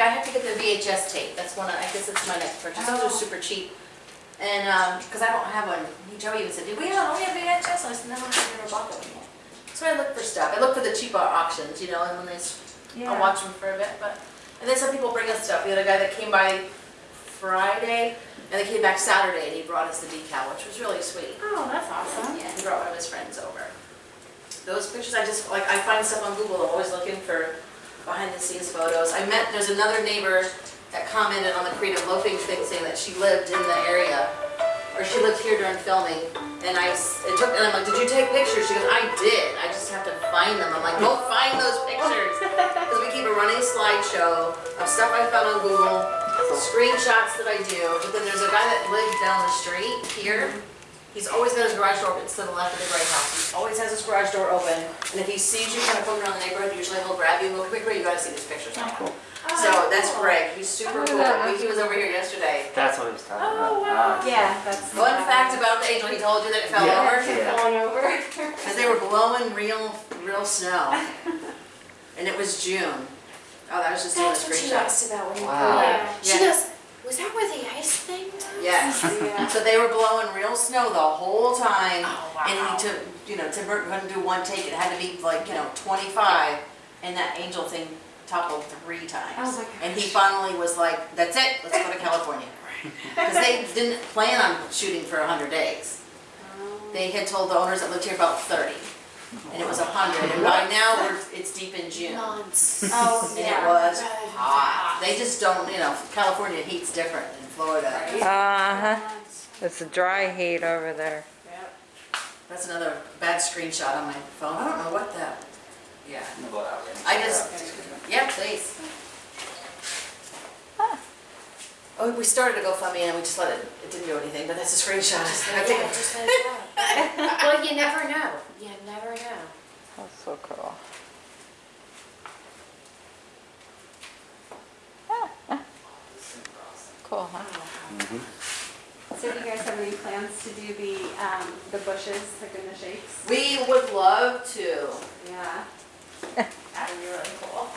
I, I have to get the VHS tape, that's one, of- I guess it's my next purchase, those Oh. are super cheap. And, um, cause I don't have one, Joe even said, do we have, we have VHS? And I said, no, I've never bought them. So I look for stuff, I look for the cheaper auctions, you know, and when they, s- I'll watch them for a bit, but, and then some people bring us stuff, we had a guy that came by Friday, and they came back Saturday, and he brought us the decal, which was really sweet. Oh, that's awesome. Yeah, he brought one of his friends over. Those pictures, I just, like, I find stuff on Google, I'm always looking for behind the scenes photos. I met, there's another neighbor that commented on the creative loafing thing saying that she lived in the area, or she lived here during filming, and I it took, and I'm like, did you take pictures? She goes, I did, I just have to find them. I'm like, go find those pictures. Because we keep a running slideshow of stuff I found on Google, screenshots that I do, but then there's a guy that lived down the street here. He's always got his garage door open, it's to the left of the gray house. He always has his garage door open, and if he sees you kind of coming around the neighborhood, usually he'll grab you and go, come here, you gotta see these pictures. So that's Greg, he's super cool. He was over here yesterday. That's what he was talking Oh, about. wow. Ah, Yeah, that's. Fun fact about the angel, he told you that it fell Yeah. over? Yeah. Falling over. Because they were blowing real, real snow. And it was June. Oh, that was just doing a That's what she asked about when you Wow. yeah. She Yeah. goes, was that where the ice thing was? Yes. Yeah. So they were blowing real snow the whole time. Oh, wow. And he took, you know, Tim Burton couldn't do one take, it had to be like, you know, twenty-five. And that angel thing toppled three times. Oh my And he finally was like, that's it, let's go to California. Because they didn't plan on shooting for hundred days. Oh. They had told the owners that lived here about thirty. And it was hundred, and by now, we're, it's deep in June. Months. Oh, And it oh, was hot. They just don't, you know, California heat's different Florida. Uh-huh. It's a dry heat over there. That's another bad screenshot on my phone. I don't know what that, yeah. I'm gonna go out just, yeah, please. Oh, we started a GoFundMe and we just let it, it didn't do anything, but that's a screenshot. I Yeah, just let it go. Well, you never know. You never know. That's so cool. Cool, huh? So do you guys have any plans to do the, um, the bushes, like in the shapes? We would love to. Yeah. That'd be really cool.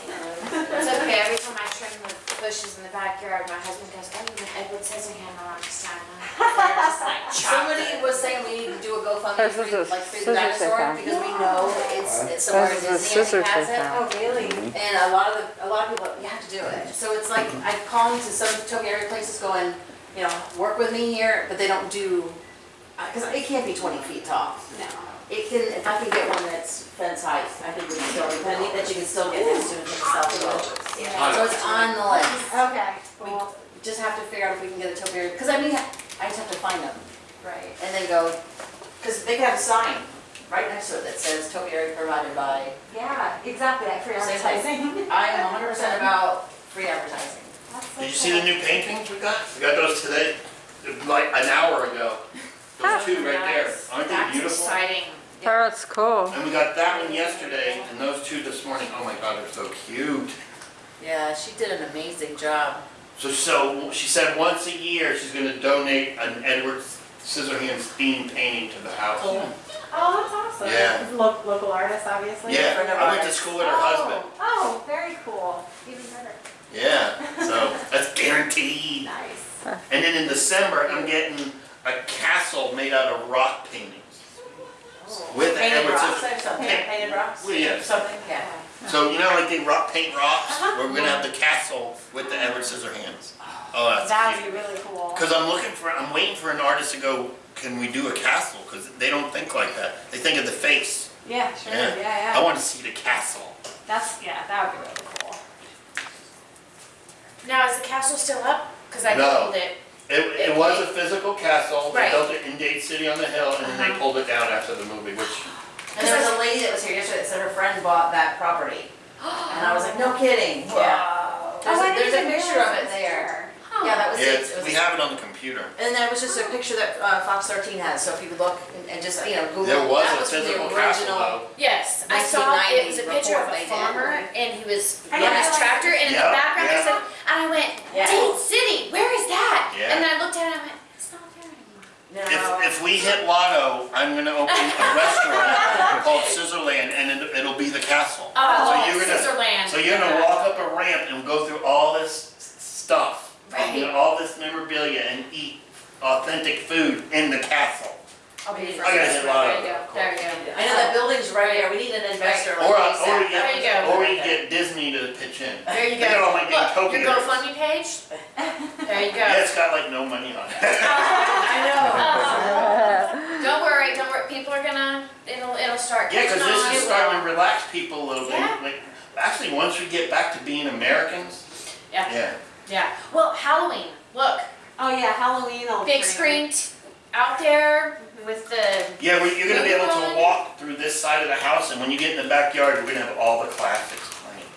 It's okay, every time I trim the bushes in the backyard, my husband goes, oh, you have Edward Scissorhands on this time. huh?" They're like, Somebody was saying we need to do a GoFundMe for, is a like, for the scissors dinosaur, they found. because we know it's, it's somewhere in This is a Disney and scissors has it. Oh, really? Mm-hmm. And a lot of the, a lot of people, you have to do it. So it's like, I call into some Topiary places going, you know, work with me here, but they don't do, uh, because it can't be twenty feet tall. No. It can, if I can get one that's fence height, I think we can still, but I think that you can still get next to it and take a selfie with. Yeah. So it's on the list. Okay, We just have to figure out if we can get a topiary, because I mean, I just have to find them. Right. And then go, because they could have a sign right next to it that says topiary provided by. Yeah, exactly, like for Same advertising. I am hundred percent about free advertising. That's Did you see the cool. new paintings we got? We got those today, like an hour ago. Those two right there. Aren't they That's beautiful? exciting. That's cool. And we got that one yesterday and those two this morning. Oh my God, they're so cute. Yeah, she did an amazing job. So, so she said once a year, she's gonna donate an Edward Scissorhands theme painting to the house. Cool. Oh, that's awesome. Yeah. Lo- Local artist, obviously. Yeah, I went to school with her husband. Oh, oh, very cool. Even better. Yeah, so that's guaranteed. Nice. And then in December, I'm getting a castle made out of rock paintings. With the Painted Edward rocks Scissorhands. or something, painted rocks? Well, yes. Something, yeah. So you know like they rock, paint rocks? Uh-huh. We're gonna have the castle with the Edward Scissorhands. Oh, that's That that's would be really cool. Cause I'm looking for, I'm waiting for an artist to go, can we do a castle? Cause they don't think like that. They think of the face. Yeah, sure, Yeah. yeah, I wanna see the castle. That's, yeah, that would be really cool. Now, is the castle still up? Because I No. googled it. It, it was a physical castle, they Right. built it in Dade City on the hill, and then they Uh-huh. pulled it down after the movie, which And there was a lady that was here yesterday that said her friend bought that property. And I was like, no kidding. Wow. There's Oh, a, I there's a picture of it it there. Huh. Yeah, that was Yeah, it. it's- It was- we have it on the computer. And there was just a picture that uh, Fox 13 has, so if you could look and- and just, you know, Google. There was that a from the physical castle original- though. Yes, I saw it was a 1990 picture of report a they did. farmer and he was I running his tractor and in the Yeah, background yeah. I said, and I went, Yeah. Dade City, where is that? Yeah. And then I looked at it and I went, it's not there anymore. No. If, if we hit lotto, I'm gonna open a restaurant called Scissorland and it- it'll be the castle. Oh, you're gonna- Scissorland. So you're gonna walk up a ramp and go through all this s- stuff, Right. you know, all this memorabilia and eat authentic food in the castle. I'll be I gotta hit There you go, there you go. I know that building's right there, we need an investor like Or, ASAP. or we There you get, go. or we get Disney to pitch in. There you go. Look at all my go. Look, Utopia. your GoFundMe page, there you Yeah, go. it's got like no money on it. I know. Don't worry, don't worry, people are gonna, it'll, it'll start Yeah, cause this is starting to relax people a little bit. Yeah. Like, actually, once we get back to being Americans, Yeah. yeah. Yeah, well, Halloween, look, Oh, yeah, Halloween. will big bring- screen out there with the, Yeah, we, you're gonna be able to walk through this side of the house, and when you get in the backyard, we're gonna have all the classics playing.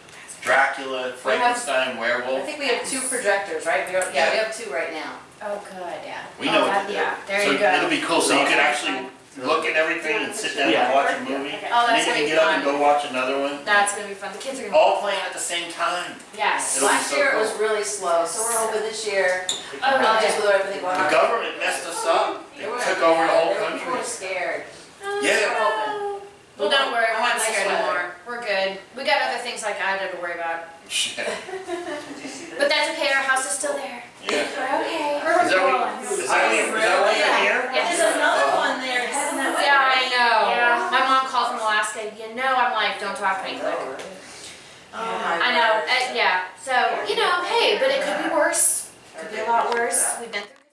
Dracula, Frankenstein, I werewolf. I think we have two projectors, right? We are- Yeah, we have two right now. oh, good, yeah. We know Oh, what to do. Yeah, there So you go. It'll be cool, so you can actually look at everything and sit down and watch a movie. Oh, And that's then you gonna can be get up and fun. go watch another one. That's gonna be fun, the kids are gonna. All playing at the same time. Yes. It'll be Last so year it was really slow, so we're hoping this year, Oh, probably yeah. just with everything going The on. government messed us up. Oh, they They were- took over the whole they were- People were country. scared. Oh, yeah. We're. Well, don't worry, we're not Nice scared weather. anymore. We're good. We got other things like I had to worry about. Shit. Did you see But that's okay, our house is still there. Yeah. We're okay. Is that what, is that what, is that why you're here? Yeah, There's another one there, heading that way. Yeah, I know. Yeah. My mom Alaska. You know, I'm like, don't talk to me. Click. Oh I know. Uh, yeah. So you know, hey, but it could be worse. Could be a lot worse. We've been through.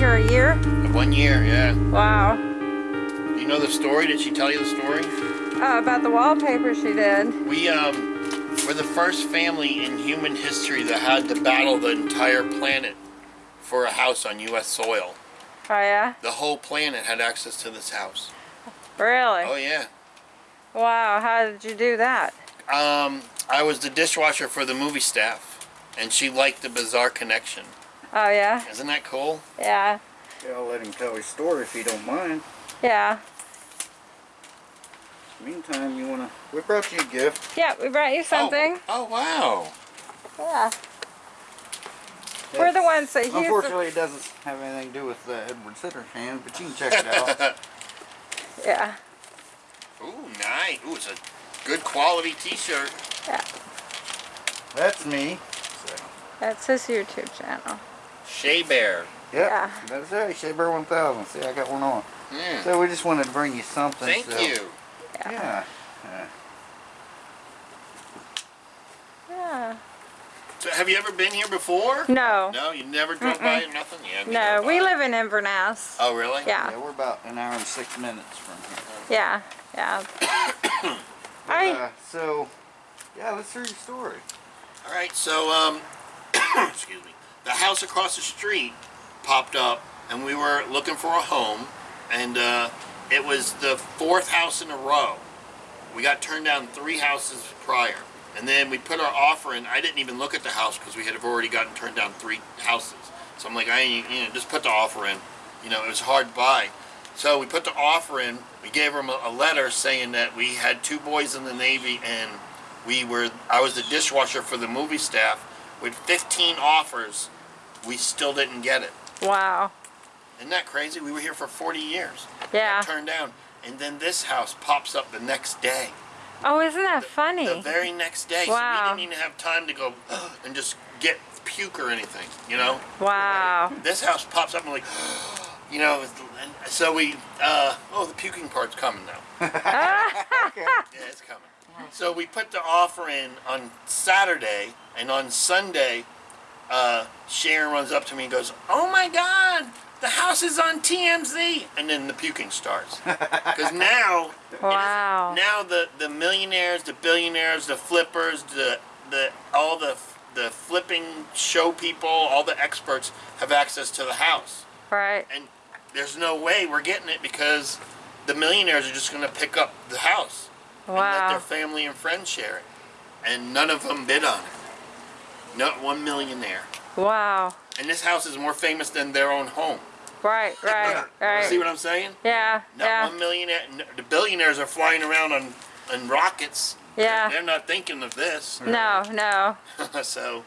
Here a year? One year, yeah. Wow. You know the story? Did she tell you the story? Oh, about the wallpaper she did. We um were the first family in human history that had to battle the entire planet for a house on U.S. soil. Oh yeah? The whole planet had access to this house. Really? Oh yeah. Wow, how did you do that? Um, I was the dishwasher for the movie staff, and she liked the bizarre connection. Oh yeah? Isn't that cool? Yeah. Yeah, I'll let him tell his story if you don't mind. Yeah. Meantime, you wanna? We brought you a gift. Yeah, we brought you something. Oh, oh wow. Yeah. We're the ones that he's the, Unfortunately, it doesn't have anything to do with uh, Edward Scissorhands, but you can check it out. Yeah. Ooh, nice. Ooh, it's a good quality T-shirt. Yeah. That's me. So, That's his YouTube channel. Shea Bear. yep, Yeah. that's right. bear 1000. See, I got one on. Mm. So we just wanted to bring you something. Thank so, you. Yeah. yeah. Yeah. So, have you ever been here before? No. No, you never drove by it. Nothing. Yeah. No, neither. we live in Inverness. Oh, really? Yeah. Yeah, we're about an hour and six minutes from here. Yeah. Yeah. But, I uh, so, yeah, let's hear your story. All right. So, um, excuse me. The house across the street popped up, and we were looking for a home, and uh, it was the fourth house in a row. We got turned down three houses prior, and then we put our offer in. I didn't even look at the house because we had already gotten turned down three houses. So I'm like, I ain't, you know, just put the offer in. You know, it was hard to buy. So we put the offer in. We gave them a, a letter saying that we had two boys in the Navy and we were. I was the dishwasher for the movie staff. With 15 offers, we still didn't get it. wow. Isn't that crazy? We were here for 40 years. Yeah. Turned down, and then this house pops up the next day. Oh, isn't that funny? The very next day. Wow. So we didn't even have time to go and just get puke or anything. You know. Wow. This house pops up and like, you know, and so we, uh, oh, the puking part's coming now. okay. Yeah, it's coming. So we put the offer in on Saturday, and on Sunday, uh, Sharon runs up to me and goes, "Oh my God, the house is on TMZ!" And then the puking starts because now, Wow. now the the millionaires, the billionaires, the flippers, the the all the the flipping show people, all the experts have access to the house Right. and there's no way we're getting it because the millionaires are just going to pick up the house and let their family and friends share it, and none of them bid on it. Not one millionaire. Wow. And this house is more famous than their own home. Right. Right. right. See what I'm saying? Yeah. Not Yeah. one millionaire. Eh, n- The billionaires are flying around on, on rockets. Yeah. They're not thinking of this. No. No. so,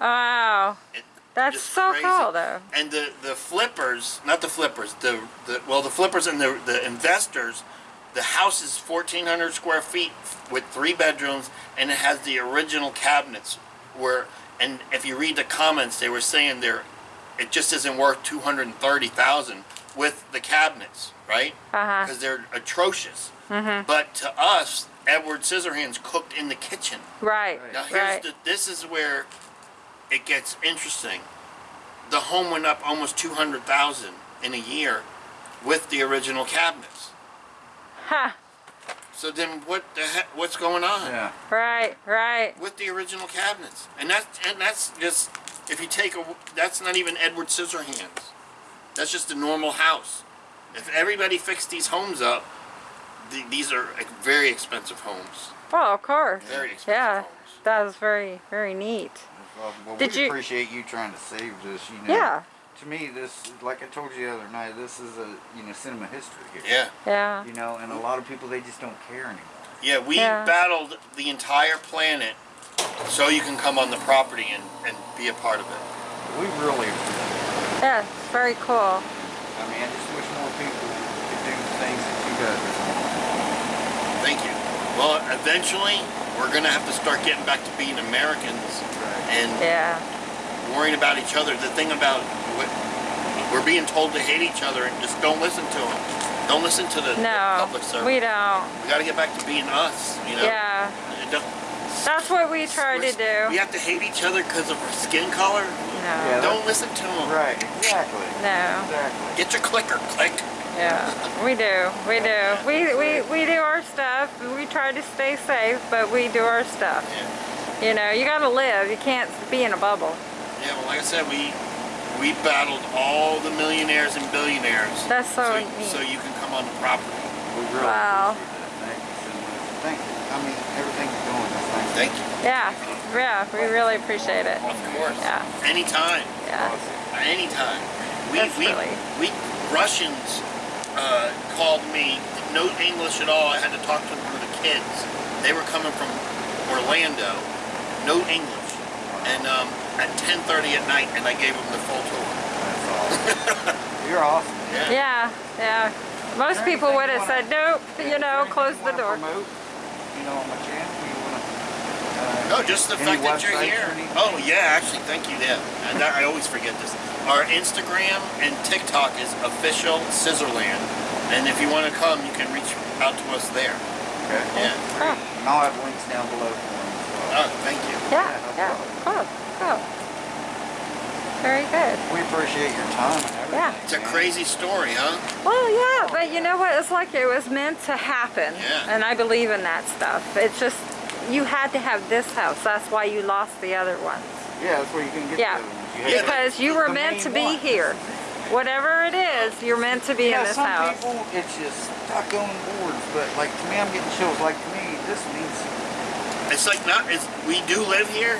Wow. it, That's so crazy. cool, though. and the the flippers, not the flippers, the, the well the flippers and the the investors, the house is 1400 square feet with three bedrooms and it has the original cabinets where and if you read the comments they were saying there it just isn't worth 230,000 with the cabinets, right? Uh huh. Because they're atrocious. Mhm. But to us, Edward Scissorhands cooked in the kitchen. Right. Now here's Right. the this is where it gets interesting. The home went up almost two hundred thousand in a year with the original cabinets. Ha. So then what the heck what's going on Yeah. Right. Right. with the original cabinets? And that's and that's just if you take a that's not even Edward Scissorhands. That's just a normal house. If everybody fixed these homes up, th- these are like, very expensive homes. Well, of course. Very expensive Yeah. homes. That was very, very neat. Well, well Did we you- appreciate you trying to save this. You know. Yeah. To me, this, like I told you the other night, this is a you know cinema history here. Yeah. Yeah. You know, and a lot of people they just don't care anymore. Yeah, we Yeah. battled the entire planet so you can come on the property and, and be a part of it. We really, Yeah. It's very cool. I mean, I just wish more people could do the things that you guys are. Thank you. Well, eventually, we're going to have to start getting back to being Americans and Yeah. worrying about each other. The thing about what we're being told to hate each other and just don't listen to them. Don't listen to the, the No. public service. We don't. We got to get back to being us, you know? Yeah. That's what we try to do. We have to hate each other because of our skin color. No, Yeah, Don't listen to them. Right, exactly. no, Exactly. Get your clicker, click. yeah, we do, we do. We, we, we do our stuff, we try to stay safe, but we do our stuff. Yeah. You know, you gotta live, you can't be in a bubble. Yeah, well, like I said, we we battled all the millionaires and billionaires. That's so so, neat. so you can come on the property. We really Wow. appreciate that. Thank you so much. Thank you. I mean, everything you're doing, is thank you. Thank you. Yeah, yeah, we really appreciate it. Of course. Yeah. Anytime. Yeah, Anytime. We That's we really- we Russians uh, called me. No English at all. I had to talk to them through the kids. They were coming from Orlando. No English. And um, at 10:30 at night, and I gave them the full tour. That's awesome. You're awesome. yeah, yeah. Most people would have said, nope, you know, close the door. You know, on my channel, wanna, uh, No, just the fact that you're here. Oh yeah, actually, thank you. Yeah, and that, I always forget this. Our Instagram and TikTok is official Scissorland, and if you want to come, you can reach out to us there. okay. Yeah. And I'll have links down below for them well. Oh, thank you. yeah, no yeah, cool, cool. Very good. We appreciate your time. Yeah. It's a crazy story, huh? Well, yeah, but you know what? It's like it was meant to happen. Yeah. And I believe in that stuff. It's just, you had to have this house. That's why you lost the other ones. Yeah, that's where you can get Yeah. those. You Yeah, Because you were meant to be one. here. Whatever it is, you're meant to be yeah, in this some house. people, it's just stuck on boards, but like to me, I'm getting chills. Like to me, this means It's like not. It's, we do live here,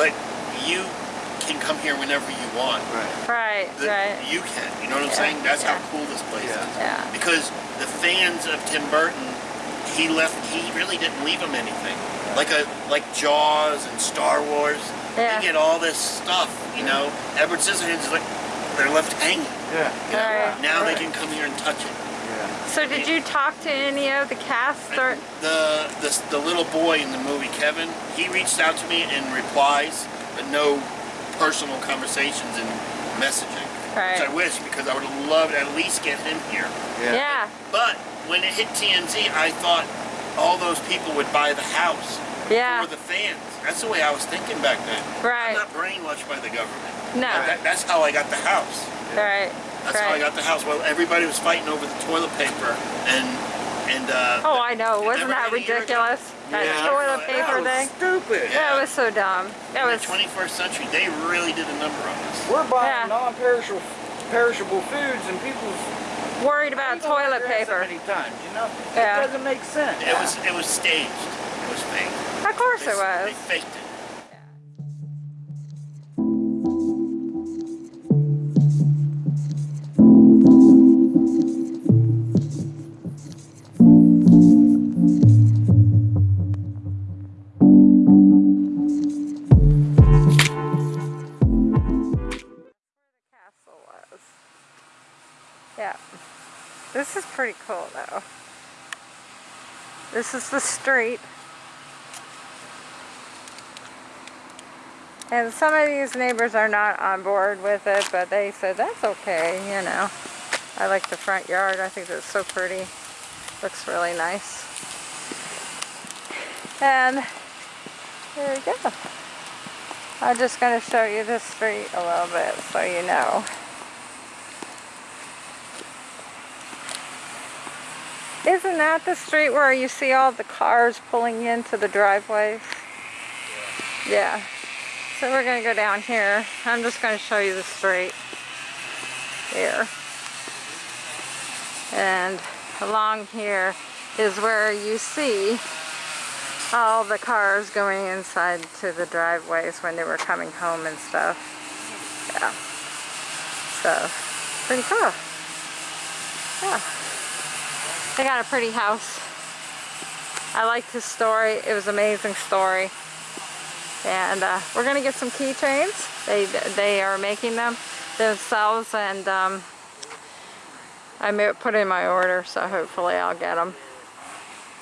but you can come here whenever you want. right. Right, The- right. You can. You know what I'm Yeah, saying? That's yeah. how cool this place Yeah. is. Yeah. Because the fans of Tim Burton, he left. He really didn't leave them anything. Like a like Jaws and Star Wars. Yeah. They get all this stuff. You know, Edward Scissorhands is like they're left hanging. Yeah. You know? Right, Now they can come here and touch it. Yeah. So did you talk to any of the cast or? The, the the little boy in the movie, Kevin, he reached out to me in replies, but no personal conversations and messaging. Right. Which I wish because I would have loved to at least get him here. Yeah. Yeah, But when it hit TMZ, I thought all those people would buy the house yeah, for the fans. That's the way I was thinking back then. Right. I'm not brainwashed by the government. no, That, that's how I got the house. right, That's how I got the house. Well, everybody was fighting over the toilet paper and and uh, Oh, I know. Wasn't that a year ago? ridiculous? That Yeah. toilet That paper was thing? Stupid. Yeah. That was so dumb. That in was, the 21st century, they really did a number on us. We're buying Yeah. non-perishable perishable foods, and people's worried about How toilet paper. So many times, you know, Yeah. it doesn't make sense. It was it was staged. It was fake. Of course They, it was. They faked it. Cool though. This is the street. And some of these neighbors are not on board with it, but they said that's okay, you know. I like the front yard. I think it's so pretty. Looks really nice. And there we go. I'm just going to show you this street a little bit so you know. Isn't that the street where you see all the cars pulling into the driveways? Yeah. So we're going to go down here. I'm just going to show you the street here. And along here is where you see all the cars going inside to the driveways when they were coming home and stuff. Yeah. So, pretty cool. Yeah. They got a pretty house. I liked his story. It was an amazing story. And uh, we're gonna get some keychains. They they are making them themselves, and um, I put in my order, so hopefully I'll get them.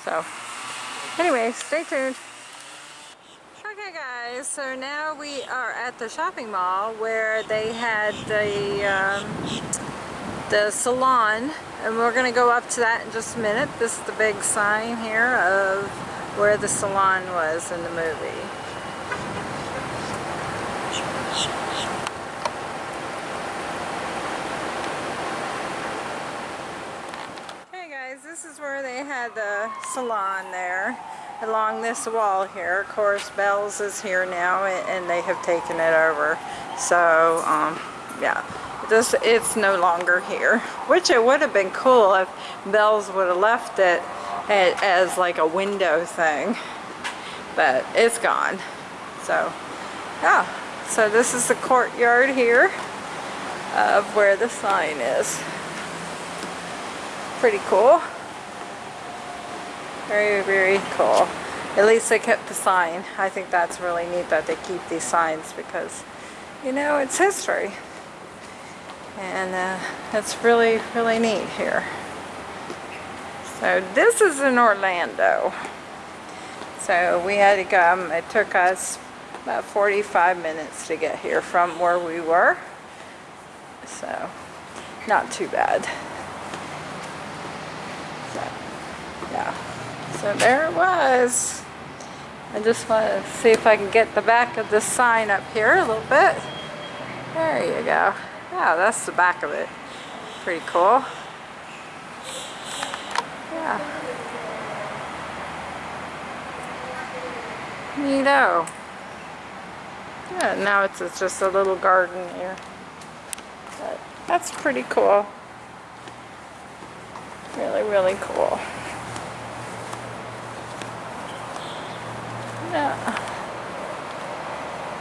So. Anyway, stay tuned. Okay guys, so now we are at the shopping mall where they had the, um, the salon and we're going to go up to that in just a minute. This is the big sign here of where the salon was in the movie. Hey guys, this is where they had the salon there along this wall here. Of course, Bell's is here now and they have taken it over. So, um, yeah, this it's no longer here. Which it would have been cool if Bell's would have left it as like a window thing. But it's gone. So, yeah. So this is the courtyard here of where the sign is. Pretty cool. Very, very cool. At least they kept the sign. I think that's really neat that they keep these signs because, you know, it's history. And uh, it's really, really neat here. So this is in Orlando. So we had to come, it took us about 45 minutes to get here from where we were. So, not too bad. So, yeah. So there it was. I just want to see if I can get the back of this sign up here a little bit. There you go. Yeah, that's the back of it. Pretty cool. Yeah. Neato. Yeah, now it's, it's just a little garden here. But that's pretty cool. Really, really cool. Yeah.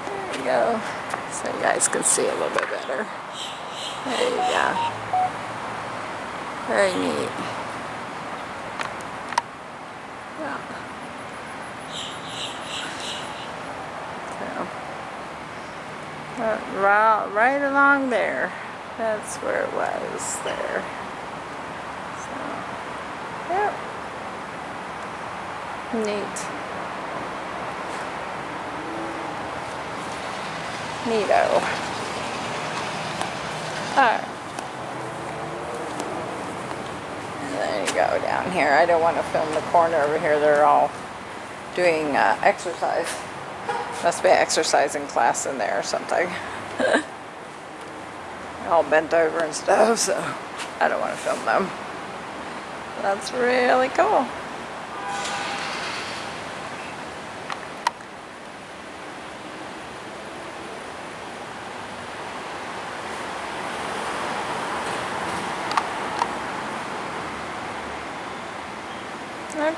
There you go. So you guys can see a little bit better. There you go. Very neat. Yeah. So, right, right along there. That's where it was there. So, yep. Neat. Neato. Alright. There you go down here. I don't want to film the corner over here. They're all doing uh, exercise. Must be an exercising class in there or something. all bent over and stuff, so I don't want to film them. That's really cool.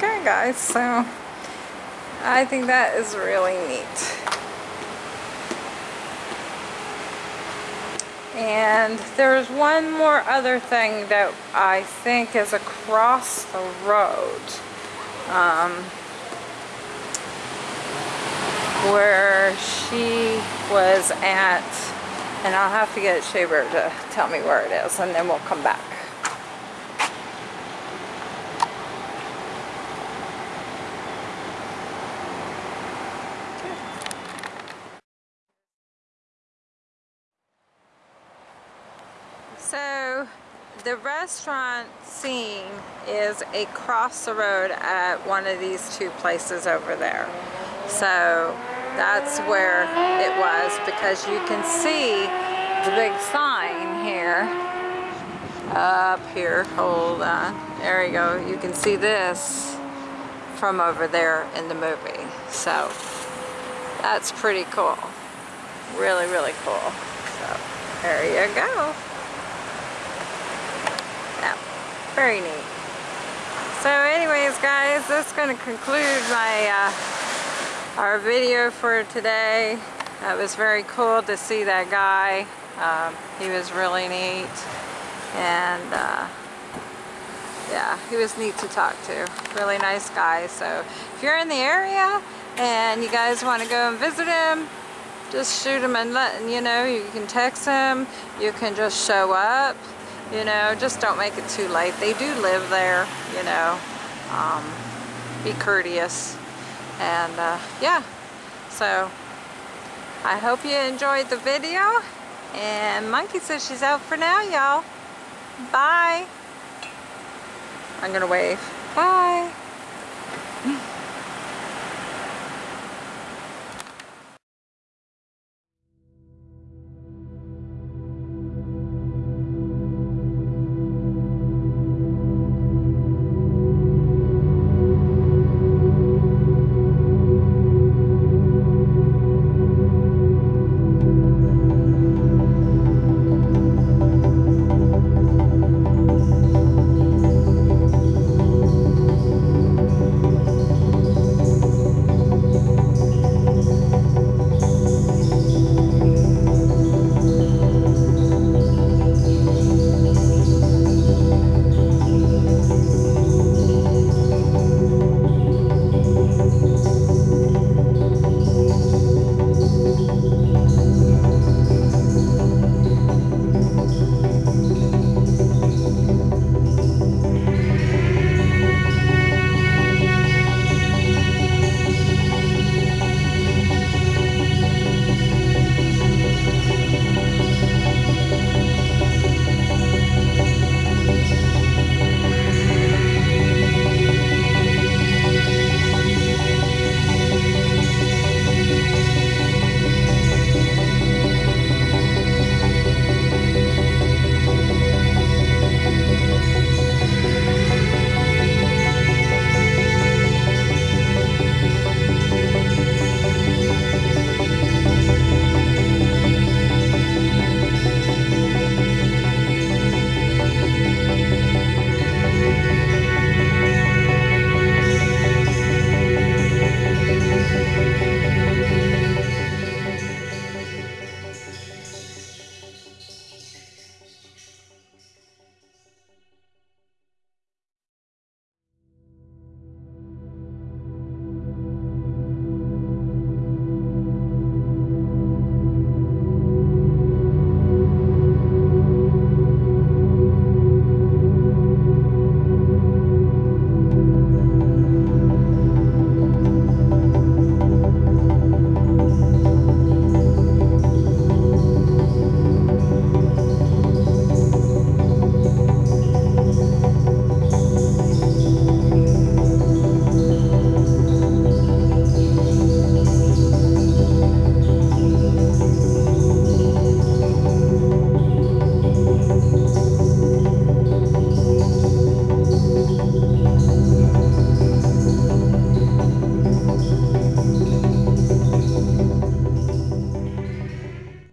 Okay guys, so I think that is really neat. And there's one more other thing that I think is across the road. Um, where she was at, and I'll have to get Shaver to tell me where it is, and then we'll come back. So the restaurant scene is across the road at one of these two places over there. So that's where it was because you can see the big sign here. Up here hold on. There you go. You can see this from over there in the movie. So that's pretty cool. Really really cool. So there you go yeah, very neat. So anyways guys, that's going to conclude my uh, our video for today. It was very cool to see that guy. Um, he was really neat. And uh, yeah, he was neat to talk to. Really nice guy. So if you're in the area and you guys want to go and visit him, just shoot him and let, you know, you can text him. You can just show up you know just don't make it too late. They do live there you know. Um, be courteous. And uh, yeah. So I hope you enjoyed the video. And Monkey says she's out for now y'all. Bye. I'm gonna wave. Bye